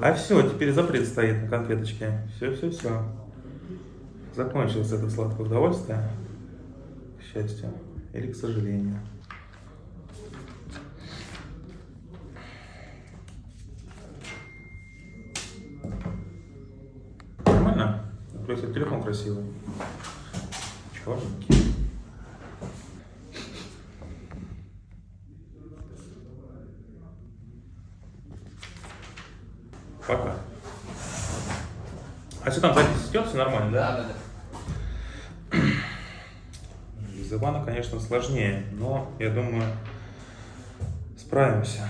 А все, теперь запрет стоит на конфеточке. Все, все, все. Закончилось это сладкое удовольствие. К счастью. Или к сожалению. Нормально? Просто телефон красивый. Черненький. Пока. А что там запись идет, все нормально, да? Да, да, да. Без Ивана, конечно, сложнее, но я думаю, справимся.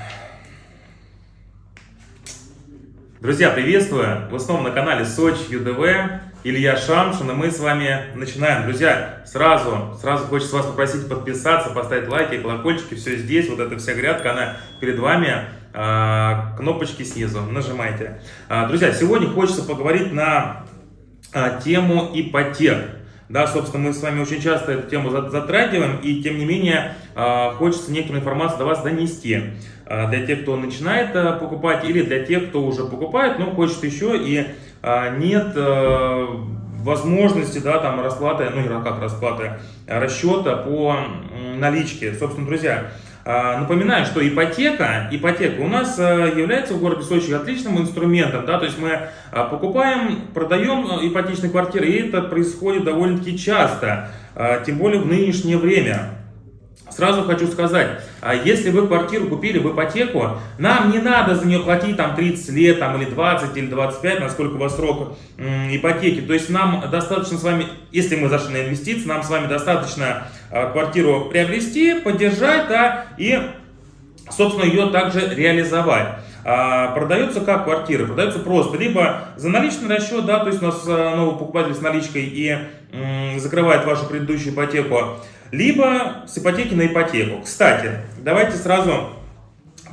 Друзья, приветствую! Вы снова на канале Сочи ЮДВ. Илья Шамшин, и мы с вами начинаем. Друзья, сразу, сразу хочется вас попросить подписаться, поставить лайки, колокольчики, все здесь, вот эта вся грядка, она перед вами. А, кнопочки снизу, нажимайте. А, друзья, сегодня хочется поговорить на а, тему ипотек. Да, собственно, мы с вами очень часто эту тему затрагиваем, и тем не менее хочется некоторую информацию до вас донести. Для тех, кто начинает покупать, или для тех, кто уже покупает, но хочет еще и нет возможности, да, там расплаты, ну, как расплаты, расчета по наличке. Собственно, друзья, напоминаю, что ипотека, ипотека у нас э, является в городе Сочи отличным инструментом, да, то есть мы а, покупаем, продаем э, ипотечные квартиры, и это происходит довольно-таки часто, а, тем более в нынешнее время. Сразу хочу сказать, если вы квартиру купили в ипотеку, нам не надо за нее платить там 30 лет, там, или 20, или 25, насколько у вас срок ипотеки. То есть нам достаточно с вами, если мы зашли на инвестиции, нам с вами достаточно квартиру приобрести, поддержать, да, и, собственно, ее также реализовать. А, продается как квартиры? Продается просто. Либо за наличный расчет, да, то есть у нас новый покупатель с наличкой и закрывает вашу предыдущую ипотеку либо с ипотеки на ипотеку. Кстати, давайте сразу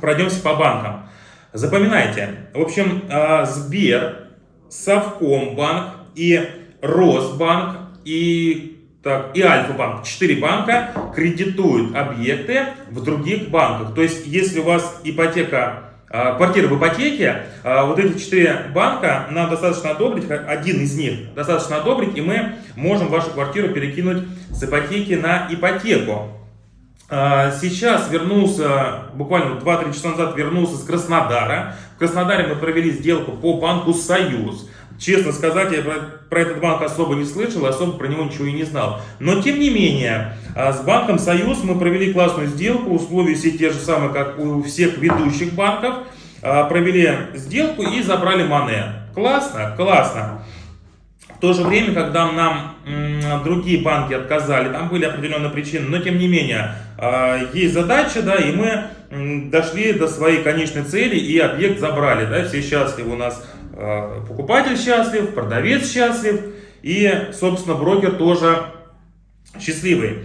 пройдемся по банкам. Запоминайте, в общем, а, Сбер, Совкомбанк и Росбанк и так, и Альфа-банк, четыре банка кредитуют объекты в других банках. То есть, если у вас ипотека а, квартиры в ипотеке, а, вот эти четыре банка нам достаточно одобрить, один из них достаточно одобрить, и мы можем вашу квартиру перекинуть с ипотеки на ипотеку. А, сейчас вернулся, буквально 2-3 часа назад вернулся с Краснодара. В Краснодаре мы провели сделку по банку «Союз». Честно сказать, я про, про этот банк особо не слышал, особо про него ничего и не знал. Но тем не менее, а, с банком Союз мы провели классную сделку, условия все те же самые, как у всех ведущих банков. А, провели сделку и забрали Мане. Классно? Классно. В то же время, когда нам другие банки отказали, там были определенные причины, но тем не менее, а, есть задача, да, и мы дошли до своей конечной цели и объект забрали, да, все счастливы у нас покупатель счастлив, продавец счастлив и, собственно, брокер тоже счастливый.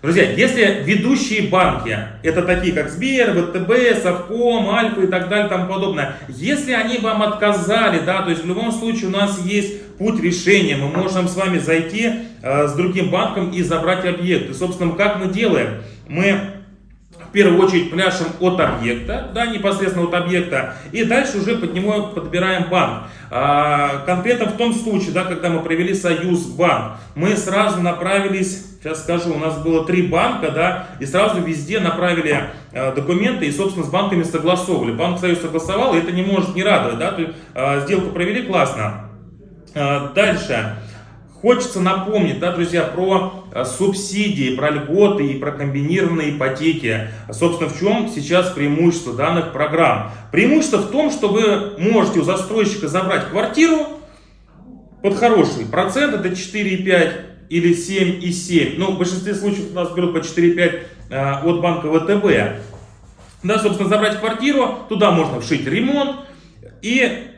Друзья, если ведущие банки, это такие как Сбер, ВТБ, Совком, Альфа и так далее, тому подобное, если они вам отказали, да, то есть в любом случае у нас есть путь решения, мы можем с вами зайти э, с другим банком и забрать объект. И, собственно, как мы делаем? Мы в первую очередь пляшем от объекта, да, непосредственно от объекта, и дальше уже под него подбираем банк. А, конкретно в том случае, да, когда мы провели союз банк, мы сразу направились, сейчас скажу, у нас было три банка, да, и сразу везде направили а, документы и, собственно, с банками согласовывали. Банк Союз согласовал, и это не может не радовать, да, то а, сделку провели классно. А, дальше. Хочется напомнить, да, друзья, про субсидии, про льготы и про комбинированные ипотеки. Собственно, в чем сейчас преимущество данных программ? Преимущество в том, что вы можете у застройщика забрать квартиру под хороший процент, это 4,5 или 7,7. Ну, в большинстве случаев у нас берут по 4,5 э, от банка ВТБ. Да, собственно, забрать квартиру, туда можно вшить ремонт и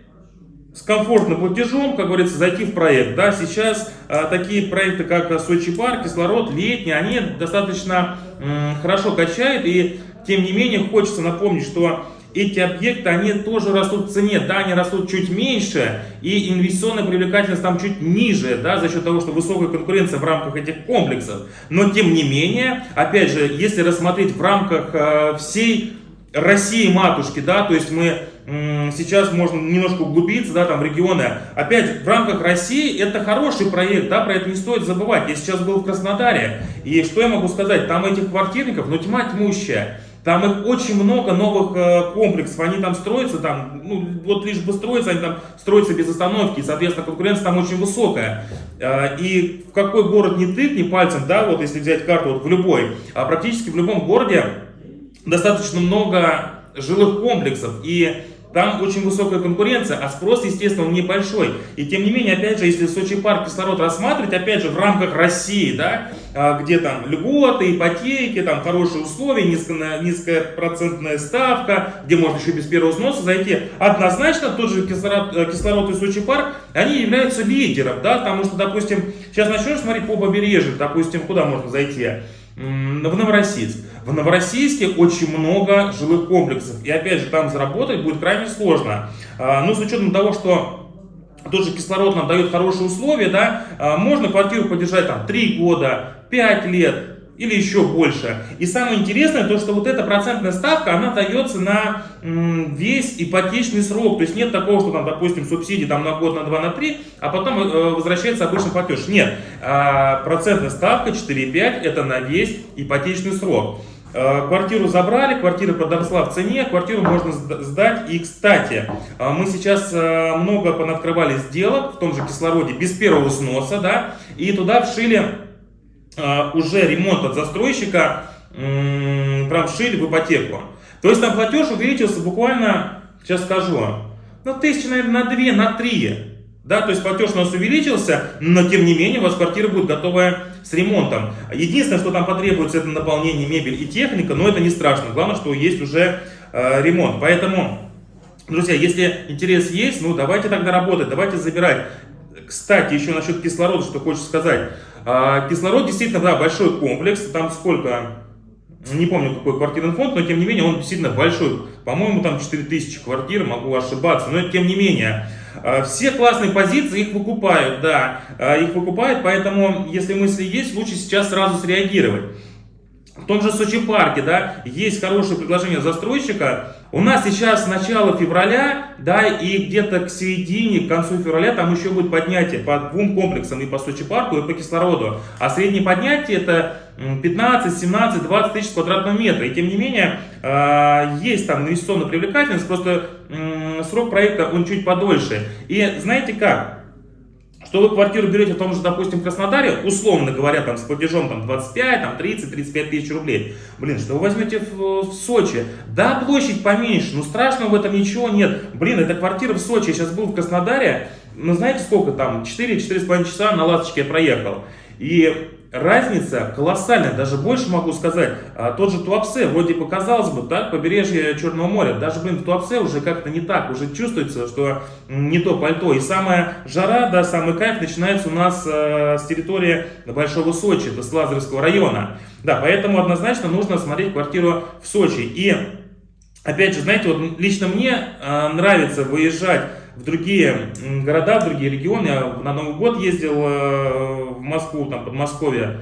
с комфортным платежом, как говорится, зайти в проект. Да, сейчас а, такие проекты, как Сочи парк, кислород, летний, они достаточно м, хорошо качают. И тем не менее хочется напомнить, что эти объекты, они тоже растут в цене. Да, они растут чуть меньше, и инвестиционная привлекательность там чуть ниже, да, за счет того, что высокая конкуренция в рамках этих комплексов. Но тем не менее, опять же, если рассмотреть в рамках э, всей России матушки, да, то есть мы сейчас можно немножко углубиться, да, там в регионы. Опять, в рамках России это хороший проект, да, про это не стоит забывать. Я сейчас был в Краснодаре, и что я могу сказать, там этих квартирников, ну, тьма тьмущая. Там их очень много новых э, комплексов, они там строятся, там, ну, вот лишь бы строиться, они там строятся без остановки, и, соответственно, конкуренция там очень высокая. Э, и в какой город не тыкни пальцем, да, вот если взять карту, вот в любой, а практически в любом городе достаточно много жилых комплексов, и там очень высокая конкуренция, а спрос, естественно, он небольшой. И тем не менее, опять же, если Сочи парк кислород рассматривать, опять же, в рамках России, да, а, где там льготы, ипотеки, там хорошие условия, низкая, низкая процентная ставка, где можно еще без первого взноса зайти, однозначно тот же кислород, э, кислород и Сочи парк, они являются лидером, да, потому что, допустим, сейчас начнешь смотреть по побережью, допустим, куда можно зайти, в Новороссийск. В Новороссийске очень много жилых комплексов. И опять же, там заработать будет крайне сложно. А, ну, с учетом того, что тот же кислород нам дает хорошие условия, да, а, можно квартиру поддержать там 3 года, 5 лет, или еще больше. И самое интересное, то что вот эта процентная ставка, она дается на весь ипотечный срок. То есть нет такого, что там, допустим, субсидии там на год, на два, на три, а потом э, возвращается обычный платеж. Нет, а, процентная ставка 4,5 это на весь ипотечный срок. Э, квартиру забрали, квартира подросла в цене, квартиру можно сдать. И, кстати, э, мы сейчас много понаткрывали сделок в том же кислороде без первого сноса, да, и туда вшили уже ремонт от застройщика прям вшили в ипотеку. То есть там платеж увеличился буквально, сейчас скажу, ну тысячи, наверное, на 2, на 3. Да, то есть платеж у нас увеличился, но тем не менее у вас квартира будет готовая с ремонтом. Единственное, что там потребуется, это наполнение мебель и техника, но это не страшно. Главное, что есть уже э, ремонт. Поэтому, друзья, если интерес есть, ну давайте тогда работать, давайте забирать. Кстати, еще насчет кислорода, что хочется сказать. А, кислород действительно, да, большой комплекс, там сколько, не помню какой квартирный фонд, но тем не менее он действительно большой. По-моему, там 4000 квартир, могу ошибаться, но тем не менее. А, все классные позиции, их выкупают, да, а, их выкупают, поэтому, если мысли есть, лучше сейчас сразу среагировать. В том же Сочи парке, да, есть хорошее предложение застройщика. У нас сейчас начало февраля, да, и где-то к середине, к концу февраля там еще будет поднятие по двум комплексам, и по Сочи парку, и по кислороду. А среднее поднятие это 15, 17, 20 тысяч квадратного метра. И тем не менее, а, есть там инвестиционная привлекательность, просто срок проекта он чуть подольше. И знаете как? Что вы квартиру берете в том же, допустим, Краснодаре, условно говоря, там с платежом там, 25, там, 30, 35 тысяч рублей. Блин, что вы возьмете в, в Сочи? Да, площадь поменьше, но страшного в этом ничего нет. Блин, это квартира в Сочи, я сейчас был в Краснодаре, ну знаете сколько там, 4-4,5 часа на ласточке я проехал. И разница колоссальная, даже больше могу сказать. А, тот же Туапсе, вроде бы казалось бы, так, побережье Черного моря, даже, блин, в Туапсе уже как-то не так, уже чувствуется, что не то пальто. И самая жара, да, самый кайф начинается у нас э, с территории Большого Сочи, это с Лазаревского района. Да, поэтому однозначно нужно смотреть квартиру в Сочи. И, опять же, знаете, вот лично мне э, нравится выезжать в другие города, в другие регионы. Я на Новый год ездил э, в Москву, там, Подмосковье.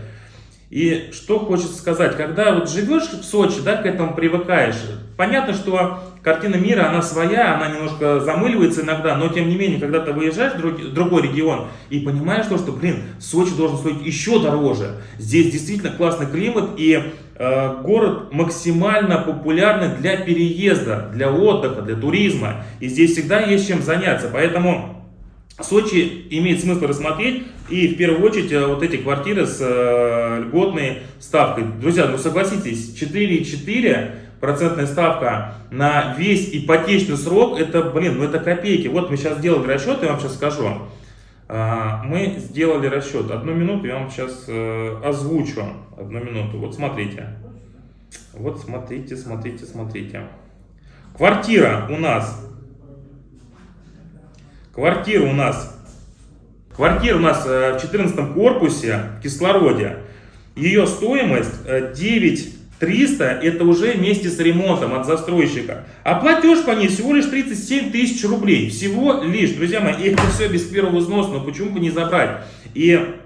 И что хочется сказать, когда вот живешь в Сочи, да, к этому привыкаешь, понятно, что картина мира, она своя, она немножко замыливается иногда, но тем не менее, когда ты выезжаешь в друг, другой регион и понимаешь то, что, блин, Сочи должен стоить еще дороже. Здесь действительно классный климат и э, город максимально популярный для переезда, для отдыха, для туризма. И здесь всегда есть чем заняться, поэтому... Сочи имеет смысл рассмотреть и в первую очередь э, вот эти квартиры с э, льготной ставкой. Друзья, ну согласитесь, 4,4 процентная ставка на весь ипотечный срок, это, блин, ну это копейки. Вот мы сейчас сделали расчет, я вам сейчас скажу. А, мы сделали расчет. Одну минуту я вам сейчас э, озвучу. Одну минуту. Вот смотрите. Вот смотрите, смотрите, смотрите. Квартира у нас Квартира у нас, квартира у нас э, в 14 корпусе в кислороде. Ее стоимость 9 э, 300 это уже вместе с ремонтом от застройщика. А платеж по ней всего лишь 37 тысяч рублей. Всего лишь, друзья мои, это все без первого взноса, но почему бы не забрать? И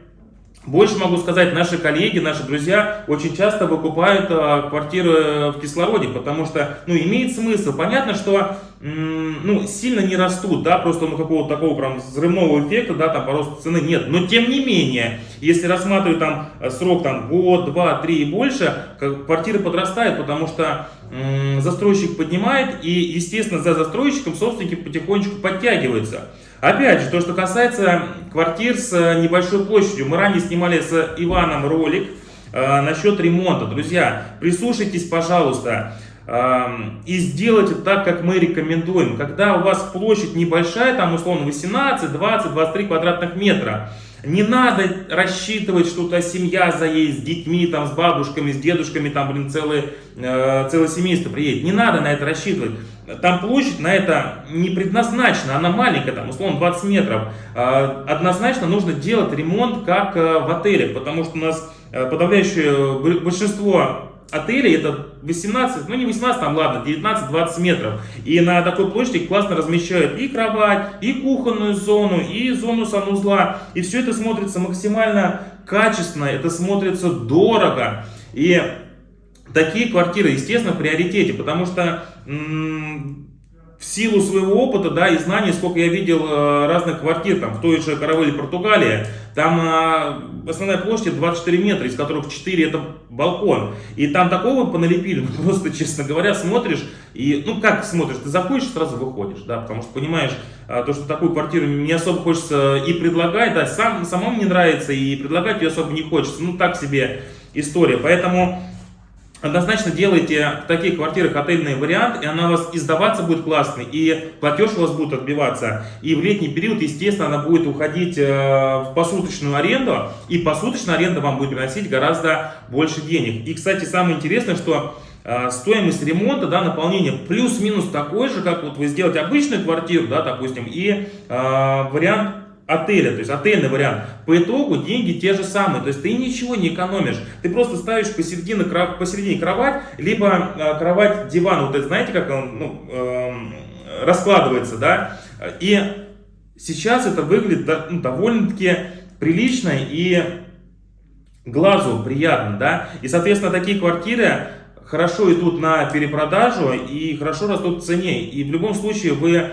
больше могу сказать, наши коллеги, наши друзья очень часто выкупают а, квартиры в кислороде, потому что, ну, имеет смысл. Понятно, что ну, сильно не растут, да, просто ну, какого-то такого прям взрывного эффекта, да, там по росту цены нет. Но тем не менее, если рассматривать там э, срок там год, два, три и больше, квартиры подрастают, потому что застройщик поднимает и, естественно, за застройщиком собственники потихонечку подтягиваются. Опять же, то, что касается квартир с э, небольшой площадью. Мы ранее снимали с Иваном ролик э, насчет ремонта. Друзья, прислушайтесь, пожалуйста и сделайте так, как мы рекомендуем. Когда у вас площадь небольшая, там условно 18, 20, 23 квадратных метра, не надо рассчитывать, что то семья заедет с детьми, там, с бабушками, с дедушками, там, блин, целое, э, целое семейство приедет. Не надо на это рассчитывать. Там площадь на это не предназначена, она маленькая, там, условно, 20 метров. Э, однозначно нужно делать ремонт, как э, в отеле, потому что у нас э, подавляющее большинство отелей это 18, ну не 18, там ладно, 19-20 метров. И на такой площади классно размещают и кровать, и кухонную зону, и зону санузла. И все это смотрится максимально качественно, это смотрится дорого. И такие квартиры, естественно, в приоритете, потому что в силу своего опыта, да, и знаний, сколько я видел э, разных квартир, там, в той же Каравеле, Португалии, там э, основная площадь 24 метра, из которых 4 это балкон. И там такого поналепили, ну, просто, честно говоря, смотришь, и, ну, как смотришь, ты заходишь, сразу выходишь, да, потому что понимаешь, э, то, что такую квартиру не особо хочется и предлагать, да, сам, самому не нравится, и предлагать ее особо не хочется, ну, так себе история. Поэтому Однозначно делайте в таких квартирах отельный вариант, и она у вас издаваться будет классный, и платеж у вас будет отбиваться. И в летний период, естественно, она будет уходить э, в посуточную аренду, и посуточная аренда вам будет приносить гораздо больше денег. И, кстати, самое интересное, что э, стоимость ремонта, да, наполнения плюс-минус такой же, как вот вы сделаете обычную квартиру, да, допустим, и э, вариант отеля, то есть отельный вариант, по итогу деньги те же самые, то есть ты ничего не экономишь, ты просто ставишь посередине, посередине кровать, либо э, кровать диван, вот это знаете, как он ну, э, раскладывается, да, и сейчас это выглядит ну, довольно-таки прилично и глазу приятно, да, и соответственно такие квартиры хорошо идут на перепродажу и хорошо растут в цене, и в любом случае вы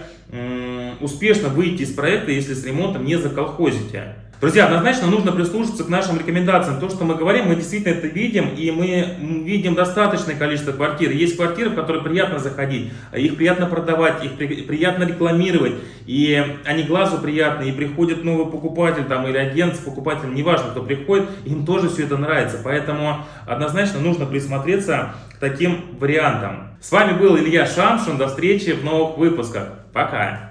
успешно выйти из проекта, если с ремонтом не заколхозите. Друзья, однозначно нужно прислушаться к нашим рекомендациям. То, что мы говорим, мы действительно это видим, и мы видим достаточное количество квартир. Есть квартиры, в которые приятно заходить, их приятно продавать, их при, приятно рекламировать, и они глазу приятны, и приходит новый покупатель там, или агент с покупателем, неважно, кто приходит, им тоже все это нравится. Поэтому однозначно нужно присмотреться таким вариантам. С вами был Илья Шамшин, до встречи в новых выпусках. Пока!